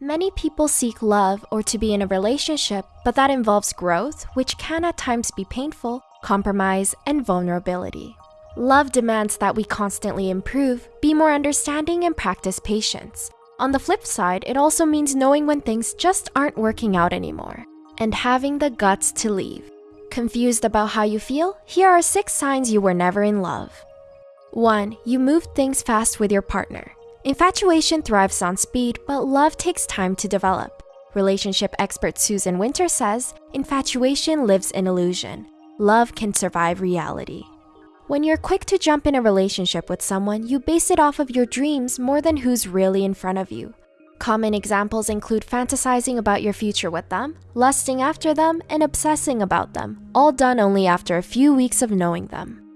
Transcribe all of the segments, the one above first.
Many people seek love or to be in a relationship, but that involves growth, which can at times be painful, compromise, and vulnerability. Love demands that we constantly improve, be more understanding, and practice patience. On the flip side, it also means knowing when things just aren't working out anymore and having the guts to leave. Confused about how you feel? Here are six signs you were never in love. 1. You move things fast with your partner. Infatuation thrives on speed, but love takes time to develop. Relationship expert Susan Winter says infatuation lives in illusion. Love can survive reality. When you're quick to jump in a relationship with someone, you base it off of your dreams more than who's really in front of you. Common examples include fantasizing about your future with them, lusting after them, and obsessing about them, all done only after a few weeks of knowing them.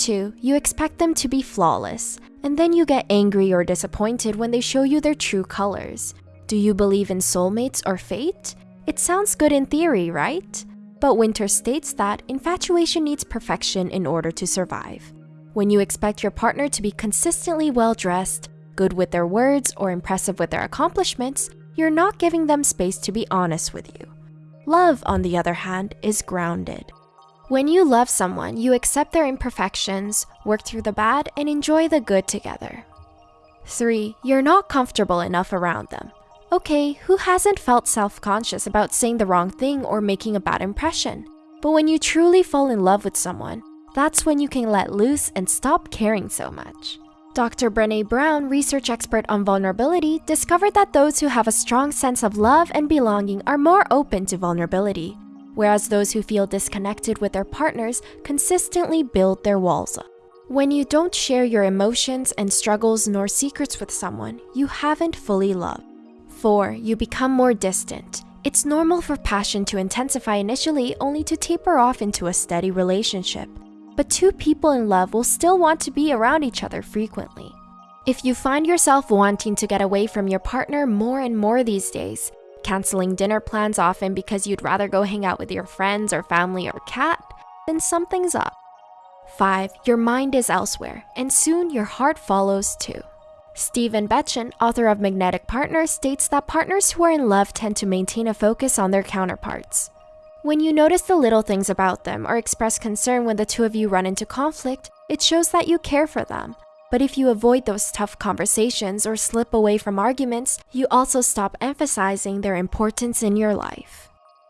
2. You expect them to be flawless, and then you get angry or disappointed when they show you their true colors. Do you believe in soulmates or fate? It sounds good in theory, right? But Winter states that infatuation needs perfection in order to survive. When you expect your partner to be consistently well dressed, good with their words, or impressive with their accomplishments, you're not giving them space to be honest with you. Love, on the other hand, is grounded. When you love someone, you accept their imperfections, work through the bad, and enjoy the good together. 3. You're not comfortable enough around them. Okay, who hasn't felt self conscious about saying the wrong thing or making a bad impression? But when you truly fall in love with someone, that's when you can let loose and stop caring so much. Dr. Brene Brown, research expert on vulnerability, discovered that those who have a strong sense of love and belonging are more open to vulnerability, whereas those who feel disconnected with their partners consistently build their walls up. When you don't share your emotions and struggles nor secrets with someone, you haven't fully loved. 4. You become more distant. It's normal for passion to intensify initially only to taper off into a steady relationship. But two people in love will still want to be around each other frequently. If you find yourself wanting to get away from your partner more and more these days, canceling dinner plans often because you'd rather go hang out with your friends or family or cat, then something's up. 5. Your mind is elsewhere, and soon your heart follows too. Stephen Betchen, author of Magnetic Partners, states that partners who are in love tend to maintain a focus on their counterparts. When you notice the little things about them or express concern when the two of you run into conflict, it shows that you care for them. But if you avoid those tough conversations or slip away from arguments, you also stop emphasizing their importance in your life.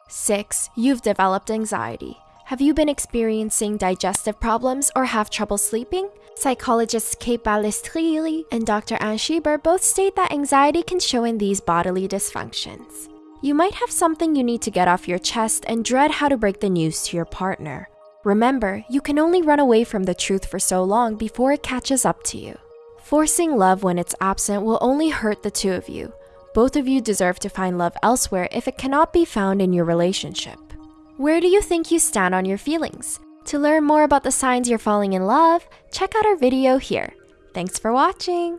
6. You've developed anxiety. Have you been experiencing digestive problems or have trouble sleeping? Psychologists Kate Balistrieri and Dr. Anne Schieber both state that anxiety can show in these bodily dysfunctions. You might have something you need to get off your chest and dread how to break the news to your partner. Remember, you can only run away from the truth for so long before it catches up to you. Forcing love when it's absent will only hurt the two of you. Both of you deserve to find love elsewhere if it cannot be found in your relationship. Where do you think you stand on your feelings? To learn more about the signs you're falling in love, check out our video here. Thanks for watching!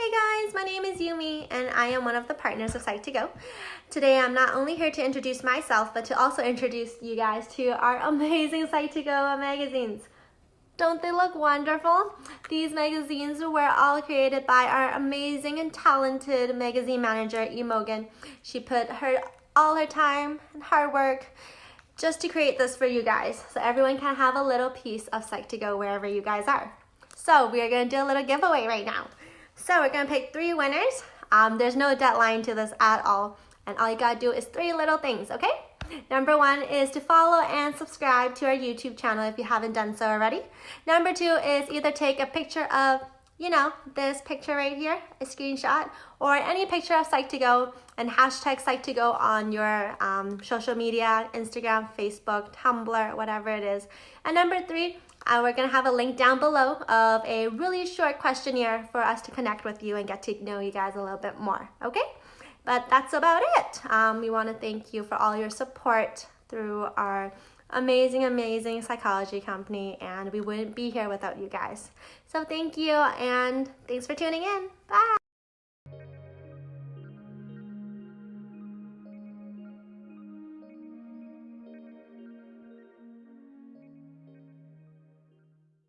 Hey guys, my name is Yumi and I am one of the partners of Psych2Go. Today I'm not only here to introduce myself, but to also introduce you guys to our amazing Psych2Go magazines. Don't they look wonderful? These magazines were all created by our amazing and talented magazine manager, Imogen. She put her all her time and hard work just to create this for you guys so everyone can have a little piece of Psych2Go wherever you guys are. So we are going to do a little giveaway right now. So we're to pick three winners. Um, there's no deadline to this at all. And all you got to do is three little things, okay? Number one is to follow and subscribe to our YouTube channel if you haven't done so already. Number two is either take a picture of, you know, this picture right here, a screenshot, or any picture of Psych2Go and hashtag Psych2Go on your um, social media, Instagram, Facebook, Tumblr, whatever it is. And number three, uh, we're gonna have a link down below of a really short questionnaire for us to connect with you and get to know you guys a little bit more, okay? But that's about it. Um, we want to thank you for all your support through our amazing, amazing psychology company, and we wouldn't be here without you guys. So thank you, and thanks for tuning in. Bye.